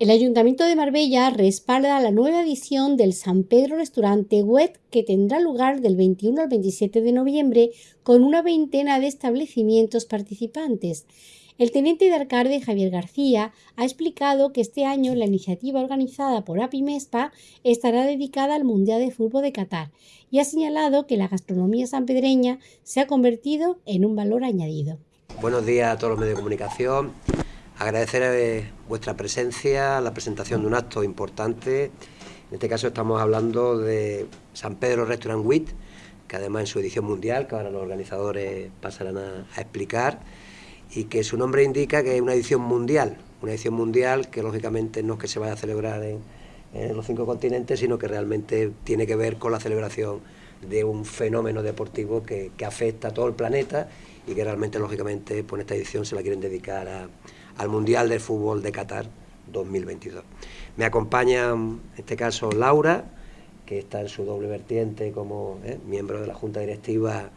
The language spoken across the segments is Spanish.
El Ayuntamiento de Marbella respalda la nueva edición del San Pedro Restaurante Wet que tendrá lugar del 21 al 27 de noviembre con una veintena de establecimientos participantes. El teniente de alcalde Javier García ha explicado que este año la iniciativa organizada por APIMESPA estará dedicada al Mundial de Fútbol de Qatar y ha señalado que la gastronomía sanpedreña se ha convertido en un valor añadido. Buenos días a todos los medios de comunicación. Agradecer eh, vuestra presencia, la presentación de un acto importante. En este caso estamos hablando de San Pedro Restaurant WIT, que además en su edición mundial, que ahora los organizadores pasarán a, explicar, y que su nombre indica que es una edición mundial, una edición mundial que lógicamente no es que se vaya a celebrar en, los cinco continentes, sino que realmente tiene que ver con la celebración de un fenómeno deportivo que, afecta a todo el planeta y que realmente, lógicamente, por esta edición se la quieren dedicar a, al Mundial de Fútbol de Qatar 2022. Me acompaña en este caso Laura, que está en su doble vertiente como eh, miembro de la Junta Directiva,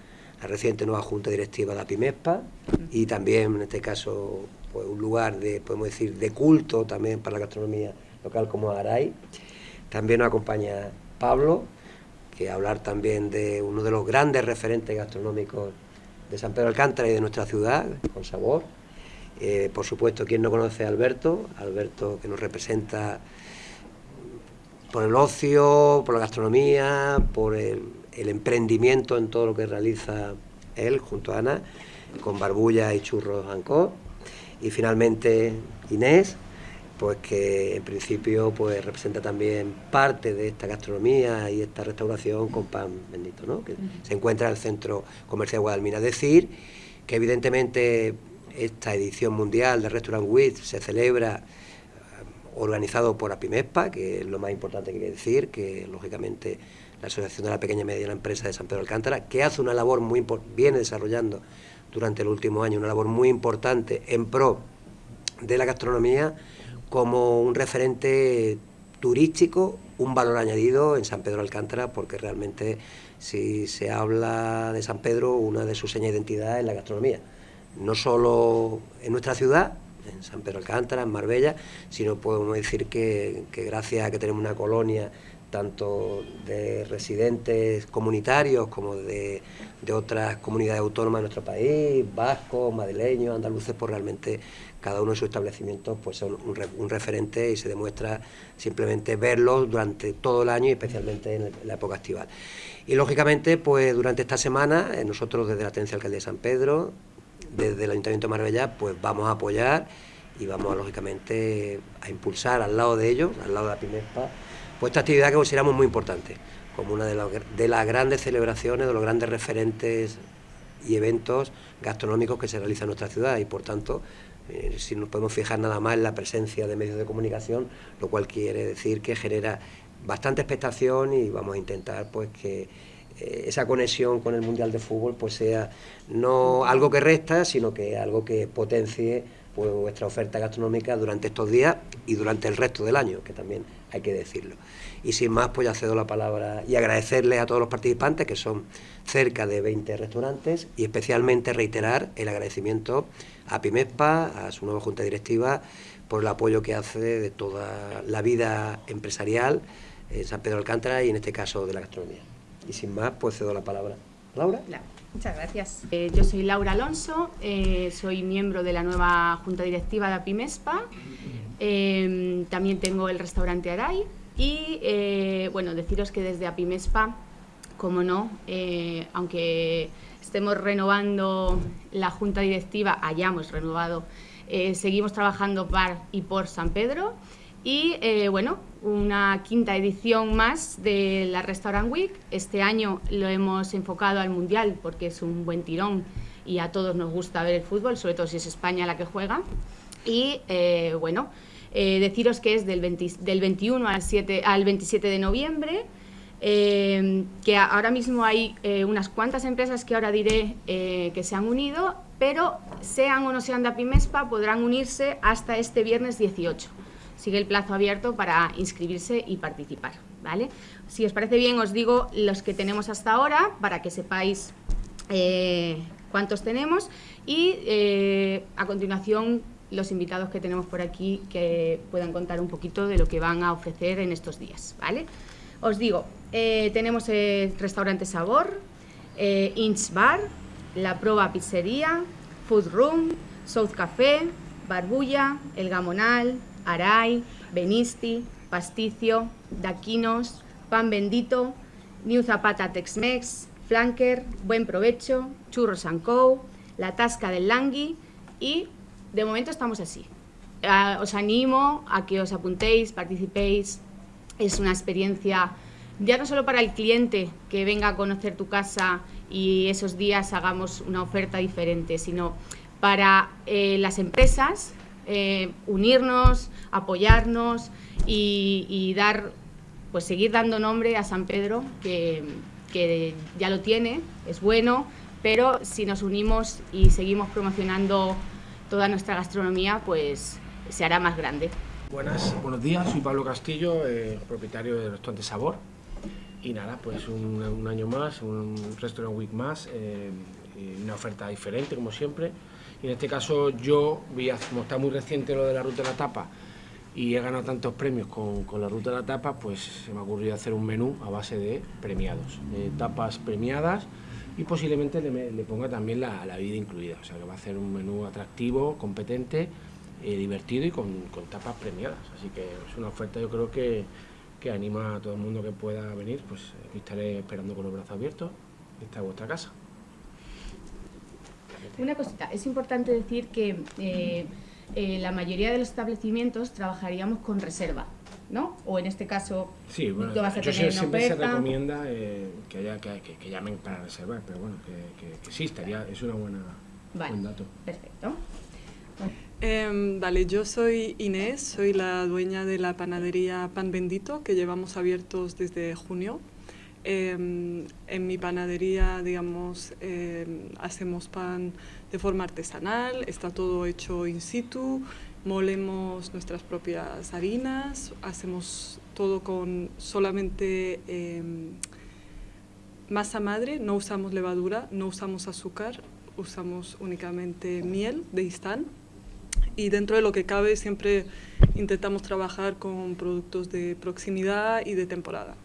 la reciente nueva Junta Directiva de la PIMESPA, y también en este caso pues, un lugar de, podemos decir, de culto también para la gastronomía local como Aray. También nos acompaña Pablo, que hablar también de uno de los grandes referentes gastronómicos de San Pedro Alcántara y de nuestra ciudad, con sabor. Eh, por supuesto, quien no conoce a Alberto, Alberto que nos representa por el ocio, por la gastronomía, por el, emprendimiento en todo lo que realiza él junto a Ana, con Barbulla y Churros Ancor. Y finalmente Inés, pues que en principio pues representa también parte de esta gastronomía y esta restauración con pan bendito, ¿no? que se encuentra en el centro comercial Guadalmina. Decir que evidentemente esta edición mundial de Restaurant Week se celebra eh, organizado por APIMESPA, que es lo más importante que hay decir, que lógicamente la Asociación de la Pequeña y Mediana Empresa de San Pedro Alcántara, que hace una labor muy viene desarrollando durante el último año una labor muy importante en pro de la gastronomía como un referente turístico, un valor añadido en San Pedro Alcántara, porque realmente si se habla de San Pedro, una de sus señas de identidad es la gastronomía no solo en nuestra ciudad, en San Pedro Alcántara, en Marbella, sino podemos decir que, gracias a que tenemos una colonia tanto de residentes comunitarios como de, otras comunidades autónomas de nuestro país, vascos, madrileños, andaluces, pues realmente cada uno de sus establecimientos pues son un, referente y se demuestra simplemente verlos durante todo el año y especialmente en, la época estival. Y lógicamente, pues durante esta semana, eh, nosotros desde la Atencia Alcaldía de San Pedro, desde el Ayuntamiento de Marbella pues vamos a apoyar y vamos lógicamente a impulsar al lado de ellos, al lado de la PIMESPA, pues esta actividad que consideramos muy importante, como una de, las grandes celebraciones, de los grandes referentes y eventos gastronómicos que se realizan en nuestra ciudad y por tanto eh, si nos podemos fijar nada más en la presencia de medios de comunicación, lo cual quiere decir que genera bastante expectación y vamos a intentar pues que esa conexión con el Mundial de Fútbol pues sea no algo que resta, sino que algo que potencie pues, vuestra oferta gastronómica durante estos días y durante el resto del año, que también hay que decirlo. Y sin más, pues ya cedo la palabra y agradecerles a todos los participantes, que son cerca de 20 restaurantes, y especialmente reiterar el agradecimiento a PIMESPA, a su nueva Junta Directiva, por el apoyo que hace de toda la vida empresarial en San Pedro Alcántara y en este caso de la gastronomía. Y sin más, pues cedo la palabra. Laura. Muchas gracias. Eh, yo soy Laura Alonso, eh, soy miembro de la nueva Junta Directiva de APIMESPA. Eh, también tengo el restaurante Aray y, bueno, deciros que desde APIMESPA, como no, aunque estemos renovando la Junta Directiva, hayamos renovado, seguimos trabajando para y por San Pedro y bueno, una quinta edición más de la Restaurant Week. Este año lo hemos enfocado al Mundial porque es un buen tirón y a todos nos gusta ver el fútbol, sobre todo si es España la que juega. Y eh, bueno, eh, deciros que es del, del 21 al, 7, al 27 de noviembre. que ahora mismo hay unas cuantas empresas que ahora diré que se han unido, pero sean o no sean de Apimespa, podrán unirse hasta este viernes 18 sigue el plazo abierto para inscribirse y participar. ¿vale? Si os parece bien, os digo los que tenemos hasta ahora para que sepáis eh, cuántos tenemos y eh, a continuación los invitados que tenemos por aquí que puedan contar un poquito de lo que van a ofrecer en estos días, ¿vale? Os digo, eh, tenemos el restaurante Sabor, Inch Bar, La Proba Pizzería, Food Room, South Café, Barbulla, El Gamonal, Aray, Benisti, Pasticio, Daquinos, Pan Bendito, New Zapata Tex-Mex, Flanker, Buen Provecho, Churros Co, La Tasca del Langui y de momento estamos así. Os animo a que os apuntéis, participéis. Es una experiencia ya no solo para el cliente que venga a conocer tu casa y esos días hagamos una oferta diferente, sino para eh, las empresas eh, unirnos, apoyarnos y, dar, pues seguir dando nombre a San Pedro, que, ya lo tiene, es bueno, pero si nos unimos y seguimos promocionando toda nuestra gastronomía, pues se hará más grande. Buenas, buenos días, soy Pablo Castillo, eh, propietario del restaurante Sabor. Y nada, pues un, año más, un Restaurant Week más, eh, una oferta diferente como siempre. Y en este caso yo, como está muy reciente lo de la ruta de la tapa y he ganado tantos premios con, con la ruta de la tapa, pues se me ha ocurrido hacer un menú a base de premiados, tapas premiadas y posiblemente le, ponga también la, la, vida incluida. O sea que va a ser un menú atractivo, competente, eh, divertido y con, tapas premiadas. Así que es una oferta yo creo que, que anima a todo el mundo que pueda venir. Pues estaré esperando con los brazos abiertos. Esta es vuestra casa. Una cosita, es importante decir que eh, eh, la mayoría de los establecimientos trabajaríamos con reserva. ¿no? O en este caso, sí, bueno, vas a yo tener siempre se recomienda eh, que, haya, que, que, llamen para reservar, pero bueno, que, sí, estaría, es una buena, buen dato. Perfecto. Eh, vale, yo soy Inés, soy la dueña de la panadería Pan Bendito, que llevamos abiertos desde junio. Em, en mi panadería, digamos, em, hacemos pan de forma artesanal, está todo hecho in situ, molemos nuestras propias harinas, hacemos todo con solamente em, masa madre, no usamos levadura, no usamos azúcar, usamos únicamente miel de Istán y dentro de lo que cabe siempre intentamos trabajar con productos de proximidad y de temporada.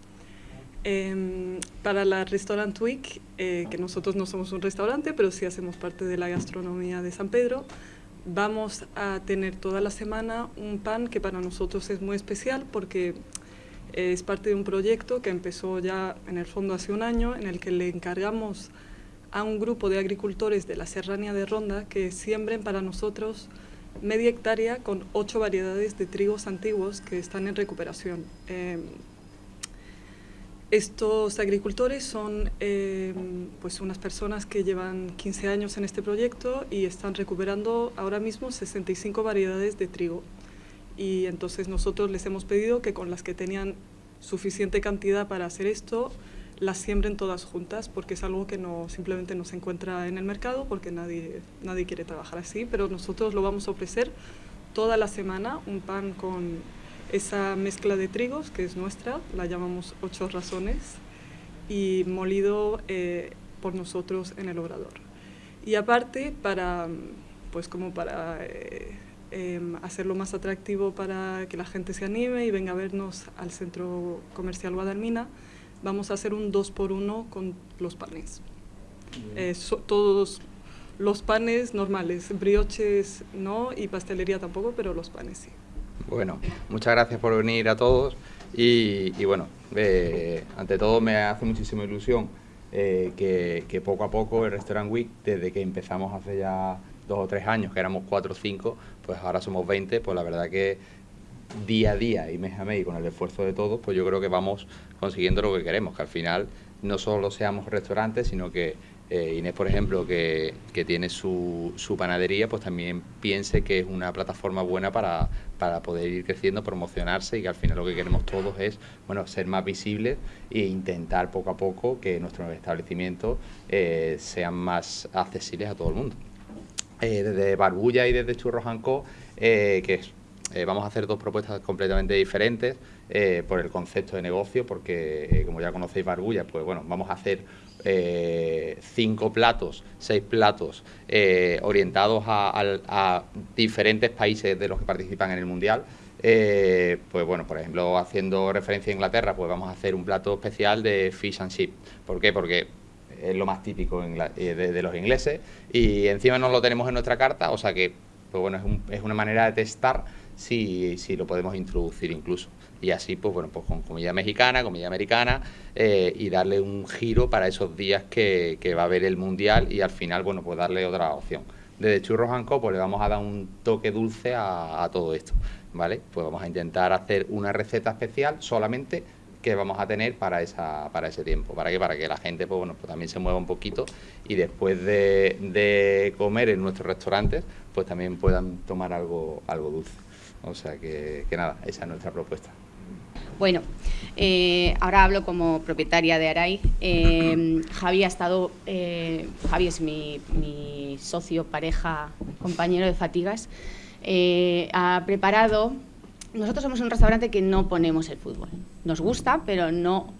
Em, para la Restaurant Week, eh, que nosotros no somos un restaurante, pero sí hacemos parte de la gastronomía de San Pedro, vamos a tener toda la semana un pan que para nosotros es muy especial porque es parte de un proyecto que empezó ya en el fondo hace un año en el que le encargamos a un grupo de agricultores de la serranía de Ronda que siembren para nosotros media hectárea con ocho variedades de trigos antiguos que están en recuperación. Em, estos agricultores son eh, pues unas personas que llevan 15 años en este proyecto y están recuperando ahora mismo 65 variedades de trigo. Y entonces nosotros les hemos pedido que con las que tenían suficiente cantidad para hacer esto, las siembren todas juntas, porque es algo que no simplemente no se encuentra en el mercado, porque nadie, nadie quiere trabajar así, pero nosotros lo vamos a ofrecer toda la semana, un pan con esa mezcla de trigos, que es nuestra, la llamamos ocho razones, y molido eh, por nosotros en el obrador. Y aparte, para, pues como para eh, em, hacerlo más atractivo para que la gente se anime y venga a vernos al centro comercial Guadalmina, vamos a hacer un 2 por 1 con los panes. Eh, todos los panes normales, brioches no y pastelería tampoco, pero los panes sí. Bueno, muchas gracias por venir a todos y, bueno, eh, ante todo me hace muchísima ilusión eh, que, poco a poco el Restaurant Week, desde que empezamos hace ya dos o tres años, que éramos cuatro o cinco, pues ahora somos 20, pues la verdad que día a día y mes a mes y con el esfuerzo de todos, pues yo creo que vamos consiguiendo lo que queremos, que al final no solo seamos restaurantes, sino que eh, Inés, por ejemplo, que, tiene su, su, panadería, pues también piense que es una plataforma buena para, poder ir creciendo, promocionarse y que al final lo que queremos todos es bueno, ser más visibles e intentar poco a poco que nuestros establecimientos eh, sean más accesibles a todo el mundo. Eh, desde Barbulla y desde Churros que eh, vamos a hacer dos propuestas completamente diferentes por el concepto de negocio, porque como ya conocéis Barbulla, pues bueno, vamos a hacer cinco platos, seis platos orientados a, diferentes países de los que participan en el Mundial. pues bueno, por ejemplo, haciendo referencia a Inglaterra, pues vamos a hacer un plato especial de fish and chip. ¿Por qué? Porque es lo más típico de, los ingleses y encima no lo tenemos en nuestra carta, o sea que pues bueno, es, una manera de testar si, lo podemos introducir incluso. Y así, pues bueno, pues con comida mexicana, comida americana eh, y darle un giro para esos días que, va a haber el Mundial y al final, bueno, pues darle otra opción. Desde Churros Anco, pues le vamos a dar un toque dulce a, todo esto, ¿vale? Pues vamos a intentar hacer una receta especial solamente que vamos a tener para esa para ese tiempo para que para que la gente pues bueno pues también se mueva un poquito y después de, de comer en nuestros restaurantes pues también puedan tomar algo, algo dulce. O sea que, nada, esa es nuestra propuesta. Bueno, eh, ahora hablo como propietaria de Aray. Eh, Javi ha estado, eh, Javi es mi, mi, socio, pareja, compañero de fatigas. ha preparado. Nosotros somos un restaurante que no ponemos el fútbol. Nos gusta, pero no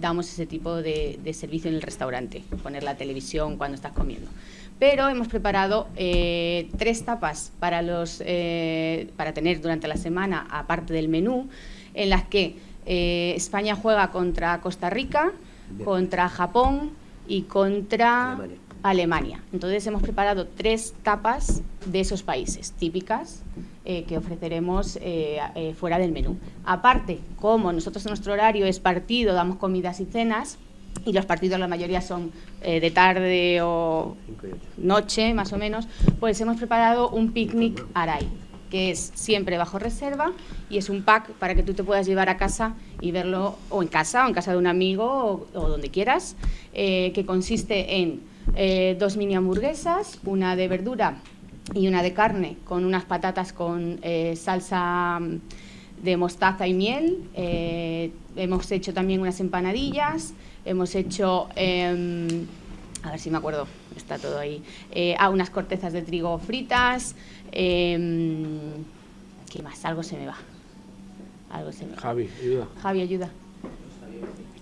damos ese tipo de, de servicio en el restaurante, poner la televisión cuando estás comiendo pero hemos preparado eh, tres tapas para, los, eh, para tener durante la semana, aparte del menú, en las que eh, España juega contra Costa Rica, contra Japón y contra Alemania. Entonces hemos preparado tres tapas de esos países típicas que ofreceremos fuera del menú. Aparte, como nosotros en nuestro horario es partido, damos comidas y cenas, y los partidos la mayoría son eh, de tarde o noche más o menos, pues hemos preparado un picnic Aray, que es siempre bajo reserva y es un pack para que tú te puedas llevar a casa y verlo o en casa o en casa de un amigo o, donde quieras, eh, que consiste en eh, dos mini hamburguesas, una de verdura y una de carne con unas patatas con salsa de mostaza y miel. hemos hecho también unas empanadillas, Hemos hecho, em, a ver si me acuerdo, está todo ahí, eh, ah, unas cortezas de trigo fritas. Em, ¿Qué más? Algo se me va. Algo se me va. Javi, ayuda. Javi, ayuda.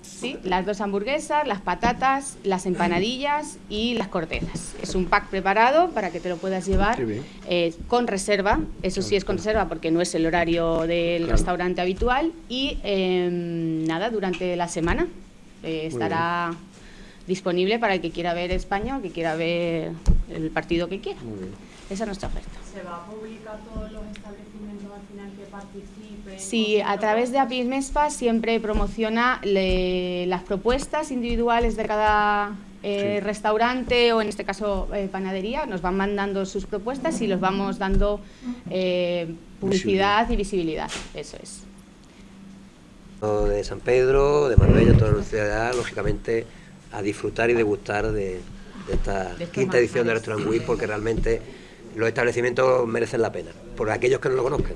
Sí, las dos hamburguesas, las patatas, las empanadillas y las cortezas. Es un pack preparado para que te lo puedas llevar eh, con reserva. Eso sí es con reserva porque no es el horario del restaurante habitual. Y em, nada, durante la semana eh, estará disponible para el que quiera ver España o que quiera ver el partido que quiera. Esa es nuestra oferta. ¿Se va a publicar todos los establecimientos al final que participen? Sí, a través de APIS MESPA siempre promociona las propuestas individuales de cada eh, restaurante o en este caso eh, panadería. Nos van mandando sus propuestas y los vamos dando publicidad y visibilidad. Eso es de San Pedro, de Marbella, toda la ciudad, lógicamente a disfrutar y degustar de, esta quinta edición de Restaurant Week porque realmente los establecimientos merecen la pena, por aquellos que no lo conozcan.